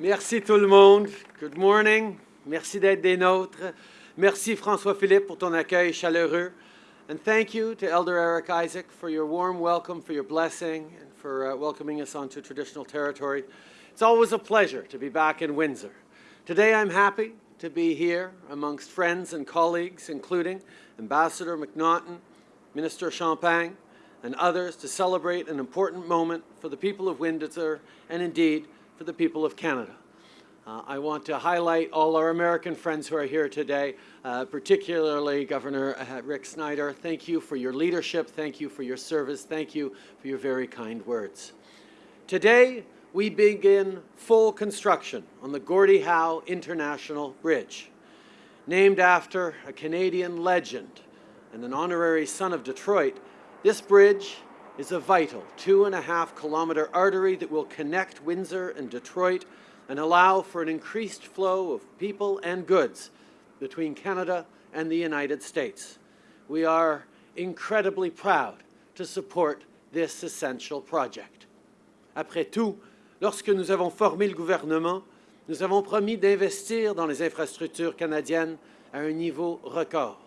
Merci tout le monde. Good morning. Merci d'être des nôtres. Merci François-Philippe pour ton accueil chaleureux. And thank you to Elder Eric Isaac for your warm welcome, for your blessing, and for uh, welcoming us onto traditional territory. It's always a pleasure to be back in Windsor. Today I'm happy to be here amongst friends and colleagues, including Ambassador MacNaughton, Minister Champagne, and others to celebrate an important moment for the people of Windsor and indeed for the people of Canada. Uh, I want to highlight all our American friends who are here today, uh, particularly Governor uh, Rick Snyder. Thank you for your leadership. Thank you for your service. Thank you for your very kind words. Today, we begin full construction on the Gordie Howe International Bridge. Named after a Canadian legend and an honorary son of Detroit, this bridge is a vital two and a half kilometer artery that will connect Windsor and Detroit and allow for an increased flow of people and goods between Canada and the United States. We are incredibly proud to support this essential project. Après tout, lorsque nous avons formé le gouvernement, nous avons promis d'investir dans les infrastructures canadiennes à un niveau record.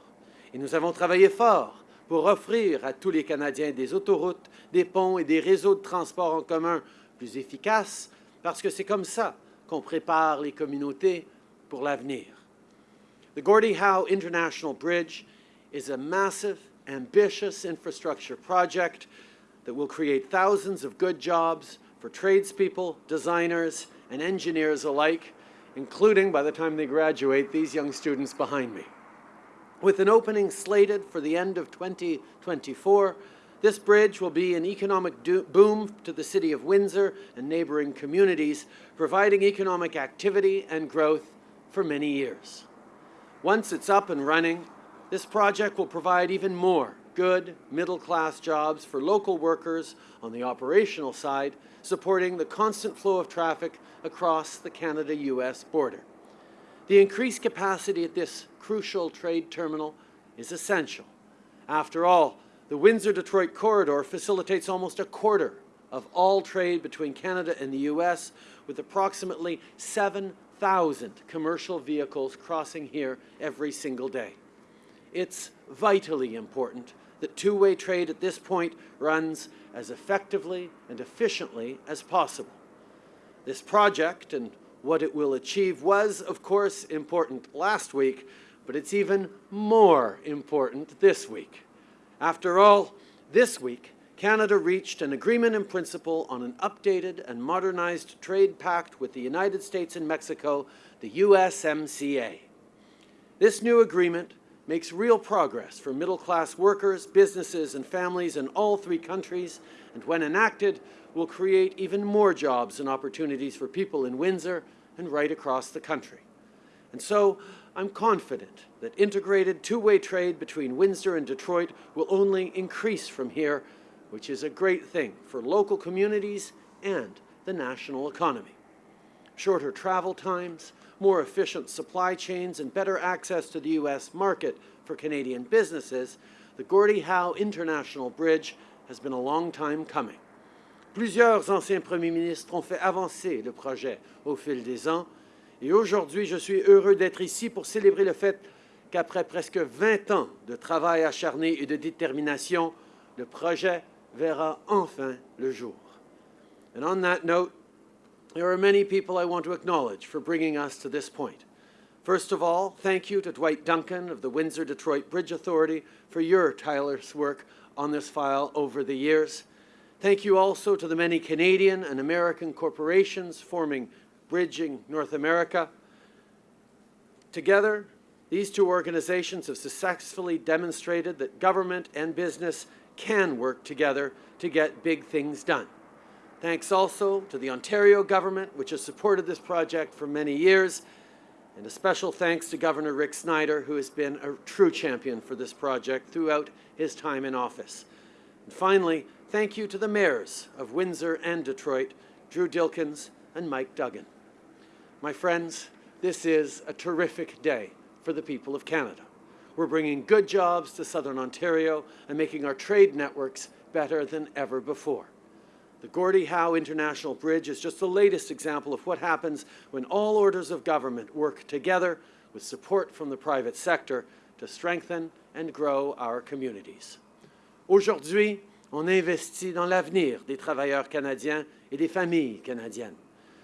Et nous avons travaillé fort pour offrir à tous les Canadiens des autoroutes, des ponts et des réseaux de transport en commun plus efficaces, parce que c'est comme ça qu'on prépare les communautés pour l'avenir. The Gordie Howe International Bridge is a massive, ambitious infrastructure project that will create thousands of good jobs for tradespeople, designers, and engineers alike, including, by the time they graduate, these young students behind me. With an opening slated for the end of 2024, this bridge will be an economic boom to the city of Windsor and neighboring communities, providing economic activity and growth for many years. Once it's up and running, this project will provide even more good middle-class jobs for local workers on the operational side, supporting the constant flow of traffic across the Canada-US border. The increased capacity at this crucial trade terminal is essential. After all, the Windsor-Detroit corridor facilitates almost a quarter of all trade between Canada and the U.S., with approximately 7,000 commercial vehicles crossing here every single day. It's vitally important that two-way trade at this point runs as effectively and efficiently as possible. This project and what it will achieve was, of course, important last week, but it's even more important this week. After all, this week, Canada reached an agreement in principle on an updated and modernized trade pact with the United States and Mexico, the USMCA. This new agreement makes real progress for middle-class workers, businesses, and families in all three countries, and when enacted, will create even more jobs and opportunities for people in Windsor and right across the country. And so I'm confident that integrated two-way trade between Windsor and Detroit will only increase from here, which is a great thing for local communities and the national economy. Shorter travel times, more efficient supply chains, and better access to the U.S. market for Canadian businesses, the Gordie Howe International Bridge has been a long time coming. Plusieurs anciens premiers ministres ont fait avancer le projet au fil des ans, et aujourd'hui, je suis heureux d'être ici pour célébrer le fait qu'après presque 20 ans de travail acharné et de détermination, le projet verra enfin le jour. And on that note, there are many people I want to acknowledge for bringing us to this point. First of all, thank you to Dwight Duncan of the Windsor-Detroit Bridge Authority for your tireless work on this file over the years. Thank you also to the many Canadian and American corporations forming Bridging North America. Together, these two organizations have successfully demonstrated that government and business can work together to get big things done. Thanks also to the Ontario government, which has supported this project for many years, and a special thanks to Governor Rick Snyder, who has been a true champion for this project throughout his time in office. And finally, Thank you to the mayors of Windsor and Detroit, Drew Dilkens and Mike Duggan. My friends, this is a terrific day for the people of Canada. We're bringing good jobs to Southern Ontario and making our trade networks better than ever before. The Gordie Howe International Bridge is just the latest example of what happens when all orders of government work together with support from the private sector to strengthen and grow our communities. Aujourd'hui, on investit dans l'avenir des travailleurs canadiens et des familles canadiennes.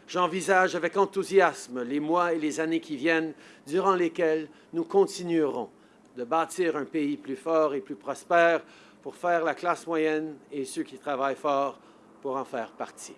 J'envisage avec enthousiasme les mois et les années qui viennent, durant lesquels nous continuerons de bâtir un pays plus fort et plus prospère pour faire la classe moyenne et ceux qui travaillent fort pour en faire partie.